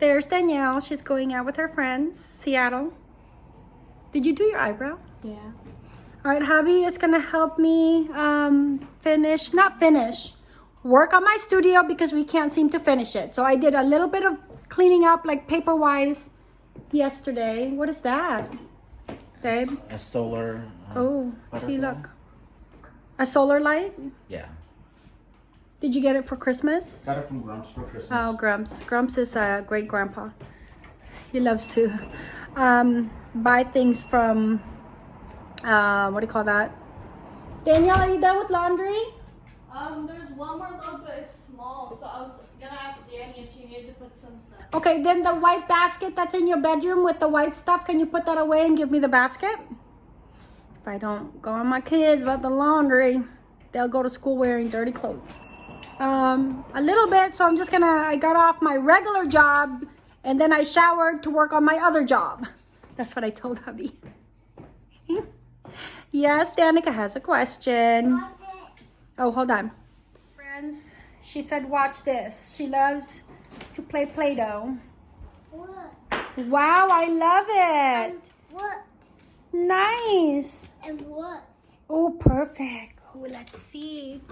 There's Danielle. She's going out with her friends, Seattle. Did you do your eyebrow? Yeah. All right, hubby is gonna help me um, finish, not finish, work on my studio because we can't seem to finish it. So I did a little bit of cleaning up, like paper-wise, yesterday. What is that, babe? A solar. uh, Oh, see, look. A solar light? Yeah. Did you get it for Christmas? Got it from Grumps for Christmas. Oh, Grumps. Grumps is a great grandpa. He loves to um, buy things from, uh, what do you call that? Danielle, are you done with laundry? Um, there's one more load, but it's small. So I was gonna ask Danny if she needed to put some stuff. Okay, then the white basket that's in your bedroom with the white stuff, can you put that away and give me the basket? If I don't go on my kids about the laundry, they'll go to school wearing dirty clothes. Um, a little bit, so I'm just gonna, I got off my regular job and then I showered to work on my other job. That's what I told hubby. yes, Danica has a question. Oh, hold on. Friends, she said watch this. She loves to play Play-Doh. What? Wow, I love it. What? Nice. And what? Oh, perfect. Oh, let's see.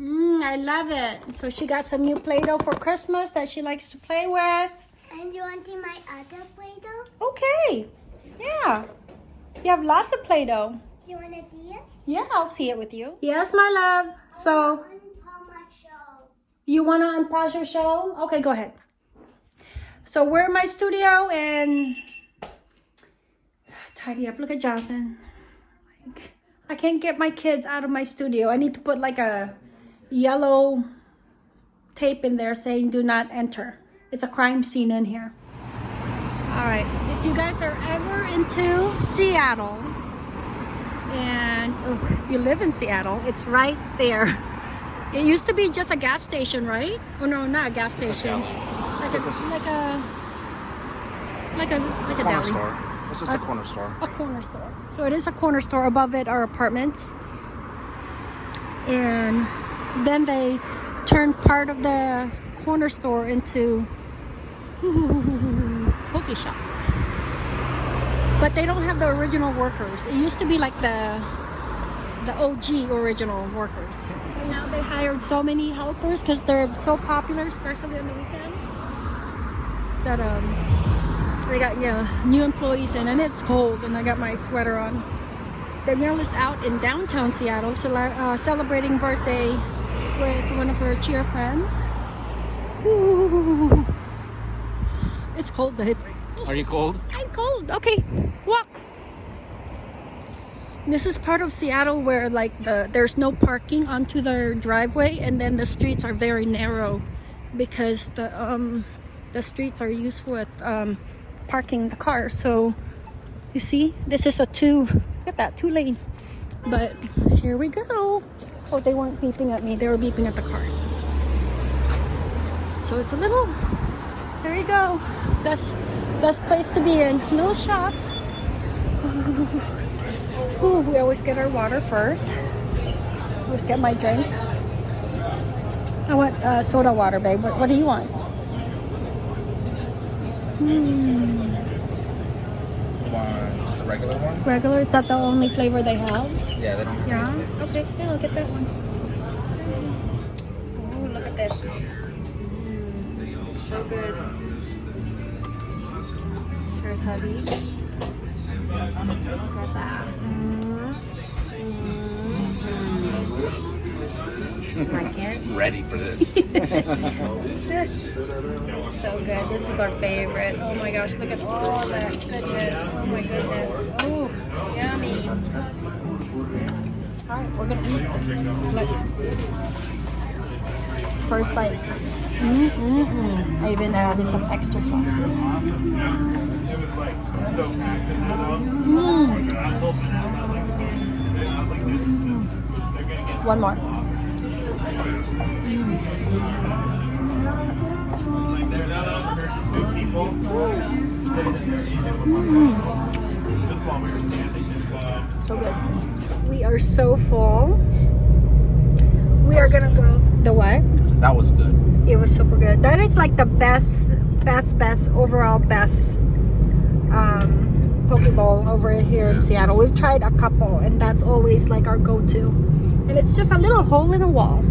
Mmm, I love it. So she got some new Play-Doh for Christmas that she likes to play with. And you want to see my other Play-Doh? Okay. Yeah. You have lots of Play-Doh. Do you want to see it? Yeah, I'll see it with you. Yes, my love. So On my show. you want to unpause your show? Okay, go ahead. So we're in my studio and tidy up. Look at Jonathan. Like, I can't get my kids out of my studio. I need to put like a yellow tape in there saying do not enter. It's a crime scene in here. All right. If you guys are ever into Seattle and oh, if you live in Seattle, it's right there. It used to be just a gas station, right? Oh no, not a gas station. Like a It's a- like a like a like a corner deli. store. It's just a Uh, corner store. A corner store. So it is a corner store. Above it are apartments. And then they turned part of the corner store into Poke shop. But they don't have the original workers. It used to be like the the OG original workers. And now they hired so many helpers because they're so popular, especially on the weekends. That um they got know, new employees in and it's cold and I got my sweater on. Danielle is out in downtown Seattle uh, celebrating birthday with one of her cheer friends. Ooh. It's cold, babe. Are you cold? I'm cold. Okay, walk. This is part of Seattle where like the there's no parking onto their driveway and then the streets are very narrow because the um the streets are used with um parking the car. So you see, this is a two look at that two lane. But here we go. Oh, they weren't beeping at me. They were beeping at the car. So it's a little there you go. Best best place to be in. Little shop. Ooh, we always get our water first. Always get my drink. I want uh, soda water, babe. What, what do you want? Hmm. One, just a regular one? Regular? Is that the only flavor they have? Yeah, they don't have Yeah. Okay, yeah, I'll get that one. Oh, look at this. So good. There's hubby. Look at that. Mm. Mm. Like it? ready for this. So good. This is our favorite. Oh my gosh, look at all that goodness. Oh my goodness. Oh, yummy. Alright, we're gonna eat. Look. First bite. Mm -mm -mm. I even added some extra sauce. Mm. One more. So good. We are so full. We are gonna go. The what? that was good. It was super good. That is like the best best, best, overall best um, poke bowl over here in Seattle. We've tried a couple, and that's always like our go-to. And it's just a little hole in a wall.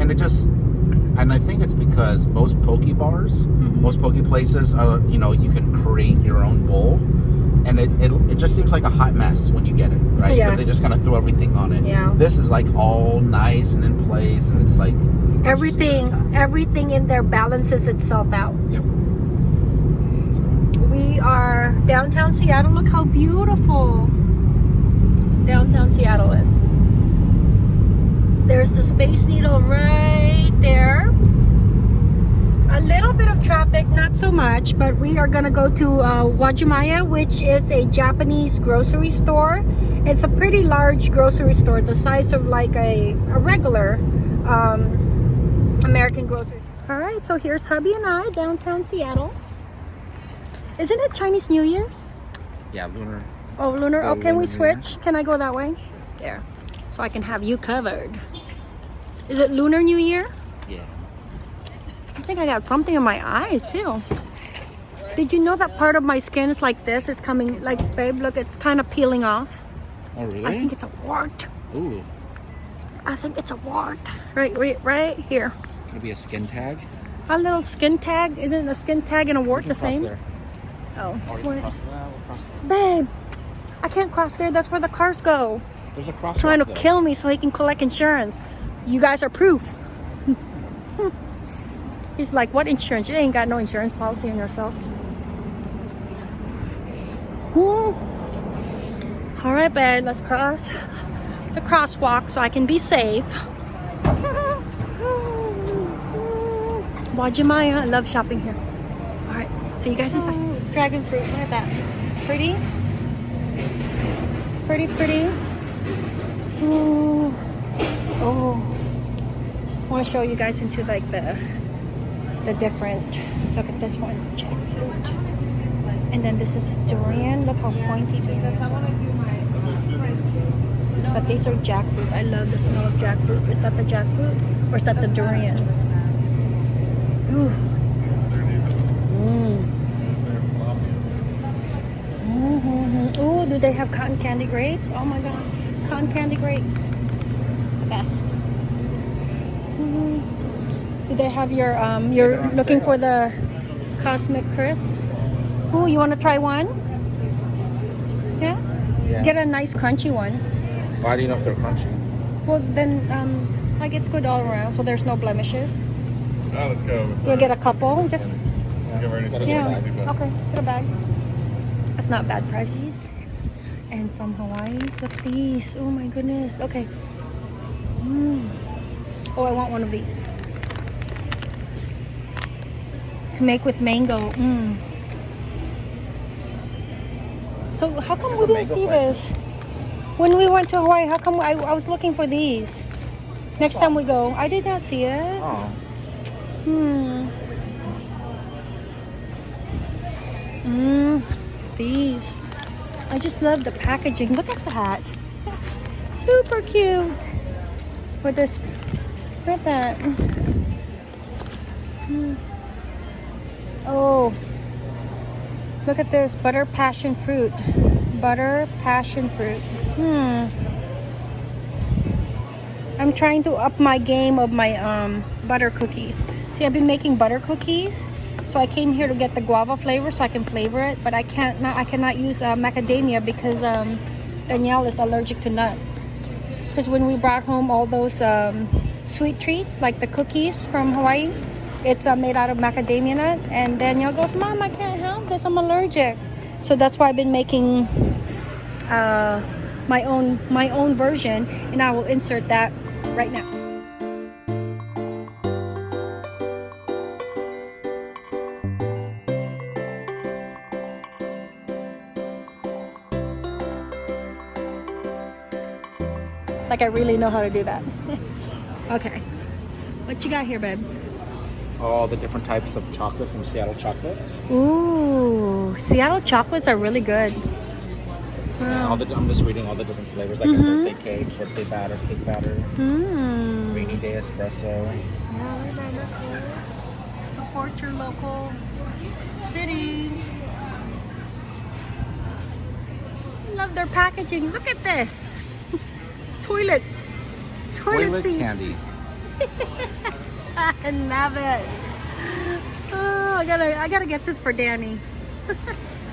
And it just, and I think it's because most poke bars, Mm-hmm. most poke places are, you know, you can create your own bowl. And it, it, it just seems like a hot mess when you get it, right? Yeah. Because they just kind of throw everything on it. Yeah. This is like all nice and in place, and it's like Everything, everything in there balances itself out. Yep. We are downtown Seattle. Look how beautiful downtown Seattle is. There's the Space Needle right there. A little bit of traffic, not so much, but we are gonna go to uh, Uwajimaya, which is a Japanese grocery store. It's a pretty large grocery store, the size of like a, a regular um, American grocery. Store. All right, so here's hubby and I downtown Seattle. Isn't it Chinese New Year's? Yeah, lunar. Oh, lunar. The Oh, can we lunar Year. switch? Can I go that way? There. So I can have you covered. Is it Lunar New Year? Yeah. I think I got something in my eye too. Did you know that part of my skin is like this? It's coming, like, babe, look, it's kind of peeling off. Oh, really? I think it's a wart. Ooh. I think it's a wart. Right, right, right here. Could it be a skin tag? A little skin tag. Isn't a skin tag and a wart the same? There. Oh. Or you Wait. can cross, well. Babe, I can't cross there. That's where the cars go. There's a cross. trying to kill me so he can collect insurance. You guys are proof. He's like, what insurance? You ain't got no insurance policy on yourself. Woo. All right, babe, let's cross the crosswalk so I can be safe. Uwajimaya, I love shopping here. All right, see you guys inside. Dragon fruit, look at that. Pretty? Pretty, pretty. Ooh. Oh. I want to show you guys into like the the different. Look at this one, jackfruit. And then this is durian. Look how pointy it is. But these are jackfruit. I love the smell of jackfruit. Is that the jackfruit or is that the durian? Ooh. Mm. Mhm. Ooh, do they have cotton candy grapes? Oh my god, cotton candy grapes, the best. Mhm. Do they have your um? You're they're looking sale. for the cosmic crisp. Ooh, you want to try one? Yeah. Yeah. Get a nice crunchy one. Why do you know if they're crunchy? Well, then um, like it's good all around, so there's no blemishes. Oh, let's go. with We'll that. get a couple, just Get ready to Yeah. get a bag. Okay, get a bag. That's not bad prices. And from Hawaii, look at these. Oh my goodness. Okay. Mm. Oh, I want one of these. To make with mango. Mm. So how come we There's a didn't see slice. this? When we went to Hawaii, how come I, I was looking for these? Next time we go, I did not see it. Oh. Hmm. Mmm. These. I just love the packaging. Look at that. Super cute. With this. Look at that. Oh. Look at this. Butter passion fruit. Butter passion fruit. Hmm. I'm trying to up my game of my um, butter cookies. See, I've been making butter cookies, so I came here to get the guava flavor so I can flavor it. But I can't. Not, I cannot use uh, macadamia because um, Danielle is allergic to nuts. Because when we brought home all those um, sweet treats, like the cookies from Hawaii, it's uh, made out of macadamia nut. And Danielle goes, "Mom, I can't have this. I'm allergic." So that's why I've been making uh, my own my own version, and I will insert that right now. Like I really know how to do that. okay. What you got here, babe? All the different types of chocolate from Seattle Chocolates. Ooh, Seattle chocolates are really good. All the, I'm just reading all the different flavors, like Mm-hmm. a birthday cake, birthday batter, cake batter, Mmm. rainy day espresso. Yeah, Support your local city. Love their packaging. Look at this. Toilet. Toilet, Toilet seats. candy. I love it. Oh, I gotta, I gotta get this for Danny.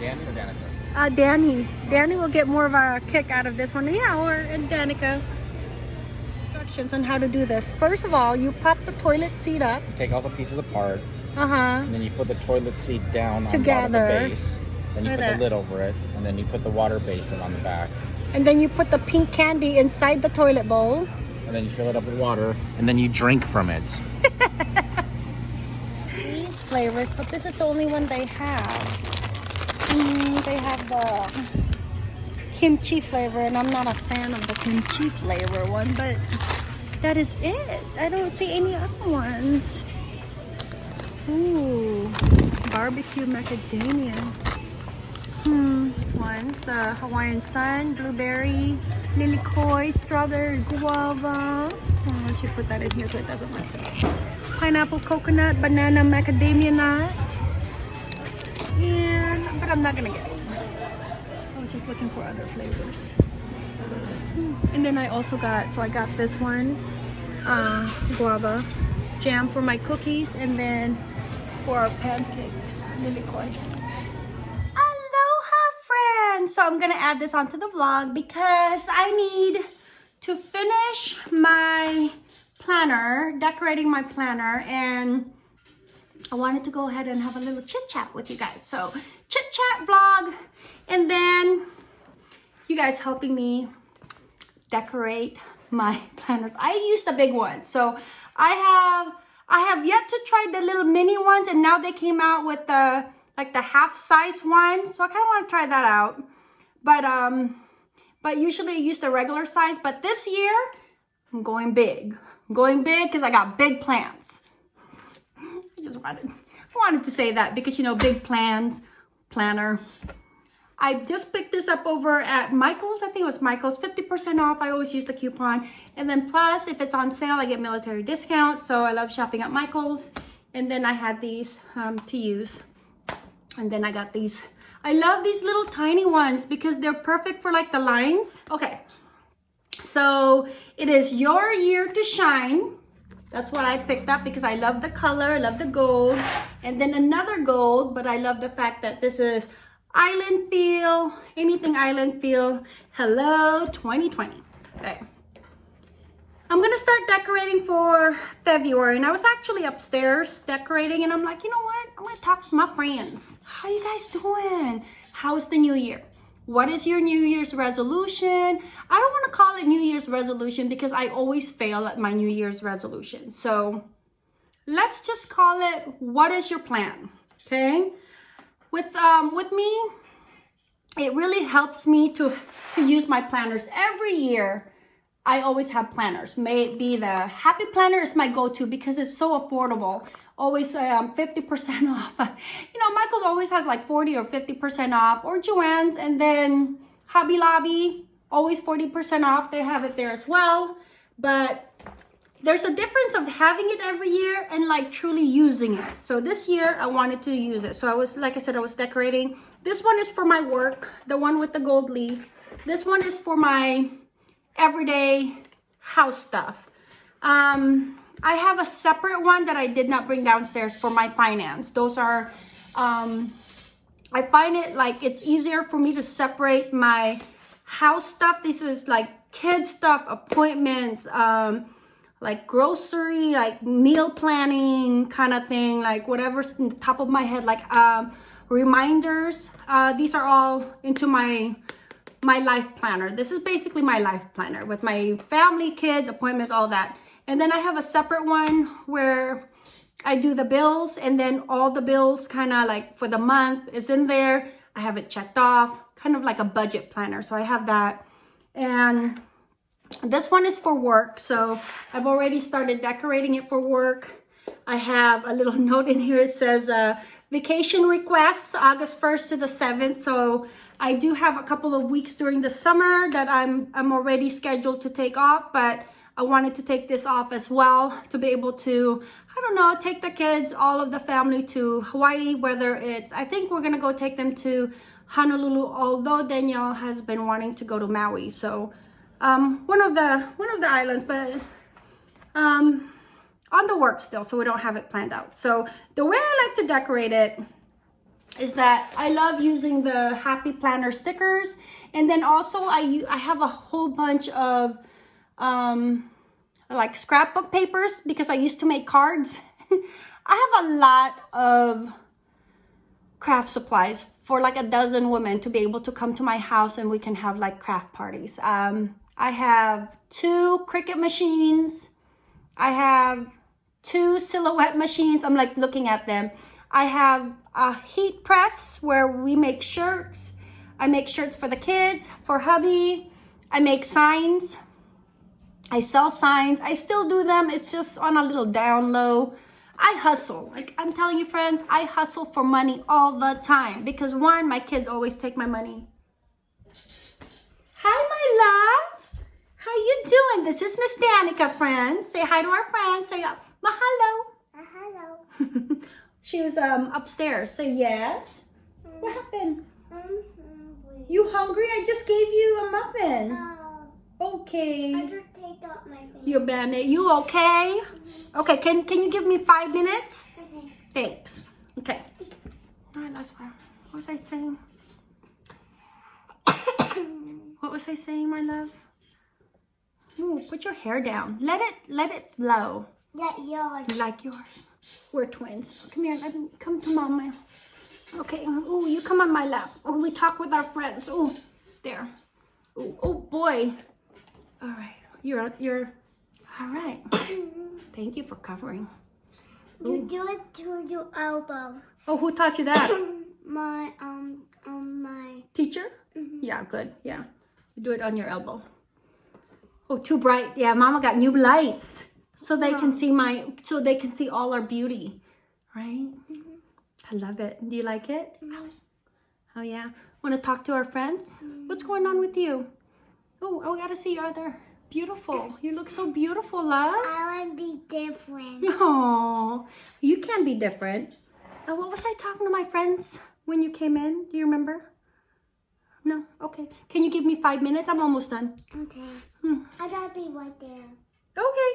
Danny or Danica? Uh, Danny. Danny will get more of a kick out of this one. Yeah, or and Danica. Instructions on how to do this. First of all, you pop the toilet seat up. Take all the pieces apart, Uh huh. and then you put the toilet seat down on Together. of the base. Then you put the lid over it, and then you put the water basin on the back. And then you put the pink candy inside the toilet bowl. And then you fill it up with water, and then you drink from it. These flavors, but this is the only one they have. Mm, they have the kimchi flavor, and I'm not a fan of the kimchi flavor one, but that is it. I don't see any other ones. Ooh, barbecue macadamia. Hmm, this one's the Hawaiian Sun, blueberry, lilikoi, strawberry, guava. Oh, I should put that in here so it doesn't mess up. Pineapple, coconut, banana, macadamia nut. And, but I'm not gonna get it. I was just looking for other flavors. And then I also got, so I got this one, uh, guava jam for my cookies, and then for our pancakes, lilikoi. Aloha So I'm gonna add this onto the vlog because I need to finish my planner, decorating my planner, and I wanted to go ahead and have a little chit chat with you guys. So chit chat vlog, and then you guys helping me decorate my planners. I used the big ones, so I have I have yet to try the little mini ones, and now they came out with the like the half size one. So I kind of want to try that out, but um, but usually I use the regular size. But this year I'm going big. I'm going big because I got big plans. I just wanted I wanted to say that because you know big plans planner. I just picked this up over at Michael's. I think it was Michael's, 50% off. I always use the coupon. And then plus, if it's on sale, I get military discount. So I love shopping at Michael's. And then I had these um, to use. And then I got these. I love these little tiny ones because they're perfect for like the lines. Okay. So it is your year to shine. That's what I picked up because I love the color, I love the gold. And then another gold, but I love the fact that this is island feel, anything island feel. Hello 2020. Okay. I'm gonna start decorating for February and I was actually upstairs decorating and I'm like, you know what? I'm gonna talk to my friends. How you guys doing? How's the new year? What is your New Year's resolution? I don't want to call it New Year's resolution because I always fail at my New Year's resolution. So let's just call it what is your plan? Okay? With um with me, it really helps me to to use my planners every year. I always have planners. Maybe the Happy Planner is my go-to because it's so affordable. Always um, 50% off. You know, Michael's always has like 40 or 50% off or Joann's and then Hobby Lobby, always 40% off. They have it there as well. But there's a difference of having it every year and like truly using it. So this year I wanted to use it. So I was, like I said, I was decorating. This one is for my work, the one with the gold leaf. This one is for my everyday house stuff. Um, I have a separate one that I did not bring downstairs for my finance. Those are, um, I find it like it's easier for me to separate my house stuff. This is like kid stuff, appointments, um, like grocery, like meal planning kind of thing, like whatever's in the top of my head, like um, reminders. Uh, these are all into my my life planner. This is basically my life planner with my family, kids, appointments, all that. And then I have a separate one where I do the bills and then all the bills kind of like for the month is in there. I have it checked off, kind of like a budget planner. So I have that. And this one is for work. So I've already started decorating it for work. I have a little note in here. It says uh, vacation requests, August 1st to the 7th. So I do have a couple of weeks during the summer that I'm, I'm already scheduled to take off, but I wanted to take this off as well to be able to, I don't know, take the kids, all of the family to Hawaii, whether it's, I think we're gonna go take them to Honolulu, although Danielle has been wanting to go to Maui. So um, one of the one of the islands, but um, on the work still, so we don't have it planned out. So the way I like to decorate it is that I love using the Happy Planner stickers. And then also I, I have a whole bunch of um, like scrapbook papers because I used to make cards. I have a lot of craft supplies for like a dozen women to be able to come to my house and we can have like craft parties. Um, I have two Cricut machines. I have two silhouette machines. I'm like looking at them. I have a heat press where we make shirts. I make shirts for the kids, for hubby. I make signs. I sell signs. I still do them. It's just on a little down low. I hustle. Like I'm telling you, friends, I hustle for money all the time because one, my kids always take my money. Hi, my love. How you doing? This is Miss Danica, friends. Say hi to our friends. Say uh, mahalo. She was um upstairs. Say yes. What mm-hmm. happened? I'm hungry. You hungry? I just gave you a muffin. Oh, Okay. I just take out my baby. You bandit. You okay? Mm-hmm. Okay. Can Can you give me five minutes? Okay. Thanks. Okay. All right, that's fine. What was I saying? what was I saying, my love? Ooh, put your hair down. Let it let it flow. That yours. Like yours? We're twins. Come here. Let me come to mama. Okay. oh, you come on my lap. Oh, we talk with our friends. Oh, there. Ooh, oh boy. All right. You're you're. All right. Thank you for covering. You do it to your elbow. Oh, who taught you that? My um um my Teacher? Yeah, good. Yeah. You do it on your elbow. Oh, too bright. Yeah, mama got new lights. So they can see my so they can see all our beauty. Right? Mm-hmm. I love it. Do you like it? Mm-hmm. Oh yeah. Wanna talk to our friends? Mm-hmm. What's going on with you? Oh, oh I gotta see your other beautiful. You look so beautiful, love. I want to be different. Oh, you can be different. Uh, what was I talking to my friends when you came in? Do you remember? No? Okay. Can you give me five minutes? I'm almost done. Okay. Hmm. I gotta be right there. Okay.